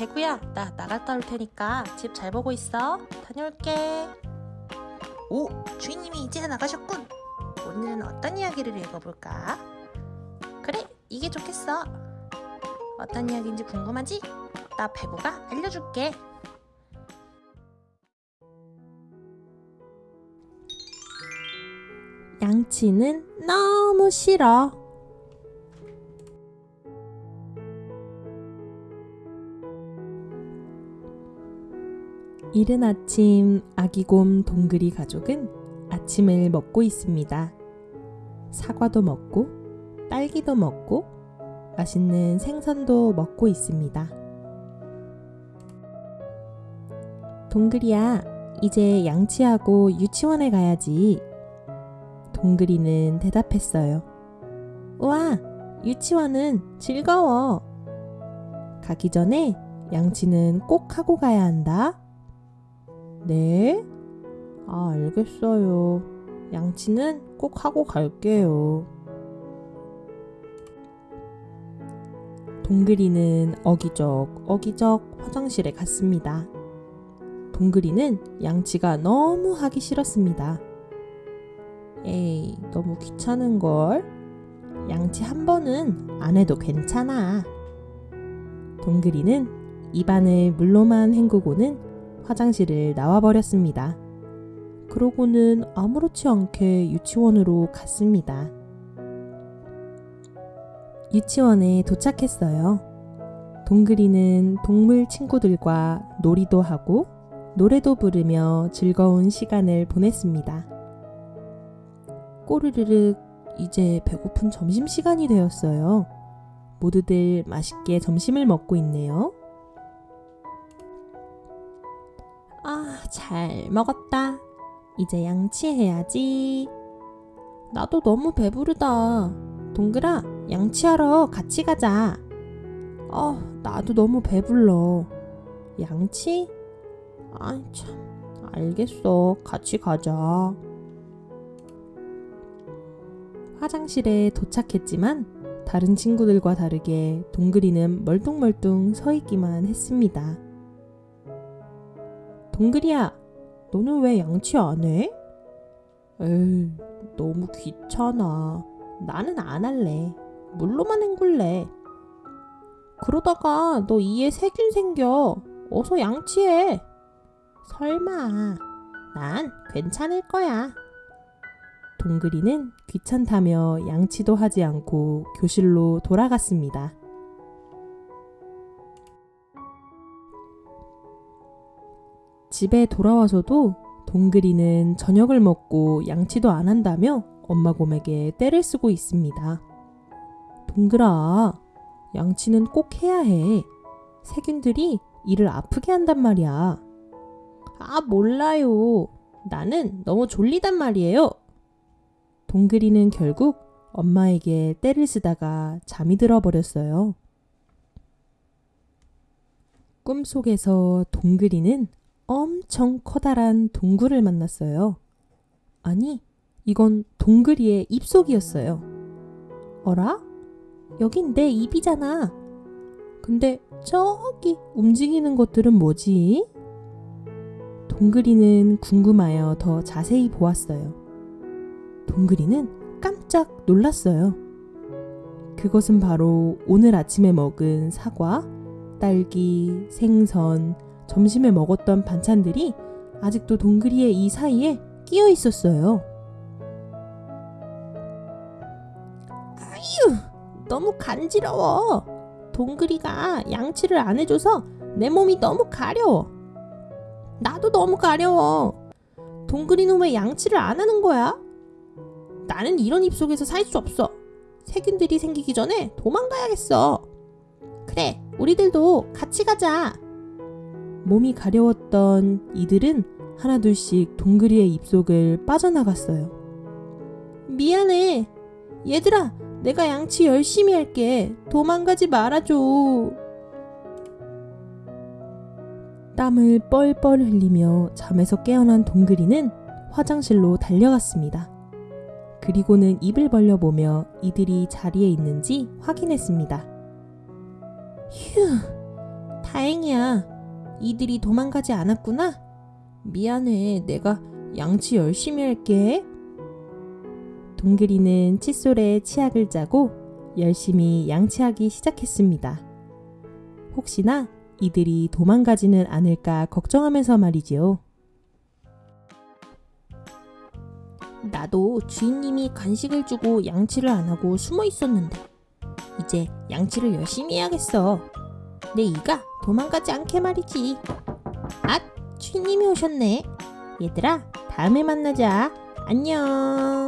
배구야, 나 나갔다 올 테니까 집 잘 보고 있어. 다녀올게. 오, 주인님이 이제 나가셨군. 오늘은 어떤 이야기를 읽어볼까? 그래, 이게 좋겠어. 어떤 이야기인지 궁금하지? 나 배구가 알려줄게. 양치는 너무 싫어. 이른 아침 아기곰 동그리 가족은 아침을 먹고 있습니다. 사과도 먹고 딸기도 먹고 맛있는 생선도 먹고 있습니다. 동그리야, 이제 양치하고 유치원에 가야지. 동그리는 대답했어요. 우와, 유치원은 즐거워. 가기 전에 양치는 꼭 하고 가야 한다. 네? 아, 알겠어요. 양치는 꼭 하고 갈게요. 동그리는 어기적 어기적 화장실에 갔습니다. 동그리는 양치가 너무 하기 싫었습니다. 에이, 너무 귀찮은걸? 양치 한 번은 안 해도 괜찮아. 동그리는 입안을 물로만 헹구고는 화장실을 나와버렸습니다. 그러고는 아무렇지 않게 유치원으로 갔습니다. 유치원에 도착했어요. 동그리는 동물 친구들과 놀이도 하고 노래도 부르며 즐거운 시간을 보냈습니다. 꼬르르륵 이제 배고픈 점심시간이 되었어요. 모두들 맛있게 점심을 먹고 있네요. 잘 먹었다. 이제 양치해야지. 나도 너무 배부르다. 동그라, 양치하러 같이 가자. 어, 나도 너무 배불러. 양치? 아이, 참. 알겠어. 같이 가자. 화장실에 도착했지만 다른 친구들과 다르게 동그리는 멀뚱멀뚱 서 있기만 했습니다. 동그리야, 너는 왜 양치 안 해? 에이, 너무 귀찮아. 나는 안 할래. 물로만 헹굴래. 그러다가 너 이에 세균 생겨. 어서 양치해. 설마. 난 괜찮을 거야. 동그리는 귀찮다며 양치도 하지 않고 교실로 돌아갔습니다. 집에 돌아와서도 동그리는 저녁을 먹고 양치도 안 한다며 엄마 곰에게 떼를 쓰고 있습니다. 동그라, 양치는 꼭 해야 해. 세균들이 이를 아프게 한단 말이야. 아, 몰라요. 나는 너무 졸리단 말이에요. 동그리는 결국 엄마에게 떼를 쓰다가 잠이 들어 버렸어요. 꿈속에서 동그리는 엄청 커다란 동굴을 만났어요. 아니, 이건 동그리의 입속이었어요. 어라? 여긴 내 입이잖아. 근데 저기 움직이는 것들은 뭐지? 동그리는 궁금하여 더 자세히 보았어요. 동그리는 깜짝 놀랐어요. 그것은 바로 오늘 아침에 먹은 사과, 딸기, 생선, 점심에 먹었던 반찬들이 아직도 동그리의 이 사이에 끼어 있었어요. 아유, 너무 간지러워. 동그리가 양치를 안 해줘서 내 몸이 너무 가려워. 나도 너무 가려워. 동그리는 왜 양치를 안 하는 거야? 나는 이런 입속에서 살 수 없어. 세균들이 생기기 전에 도망가야겠어. 그래, 우리들도 같이 가자. 몸이 가려웠던 이들은 하나둘씩 동그리의 입속을 빠져나갔어요. 미안해. 얘들아, 내가 양치 열심히 할게. 도망가지 말아줘. 땀을 뻘뻘 흘리며 잠에서 깨어난 동그리는 화장실로 달려갔습니다. 그리고는 입을 벌려보며 이들이 자리에 있는지 확인했습니다. 휴, 다행이야. 이들이 도망가지 않았구나. 미안해. 내가 양치 열심히 할게. 동그리는 칫솔에 치약을 짜고 열심히 양치하기 시작했습니다. 혹시나 이들이 도망가지는 않을까 걱정하면서 말이지요. 나도 주인님이 간식을 주고 양치를 안 하고 숨어 있었는데 이제 양치를 열심히 해야겠어. 내 이가 도망가지 않게 말이지. 아, 주인님이 오셨네. 얘들아, 다음에 만나자. 안녕.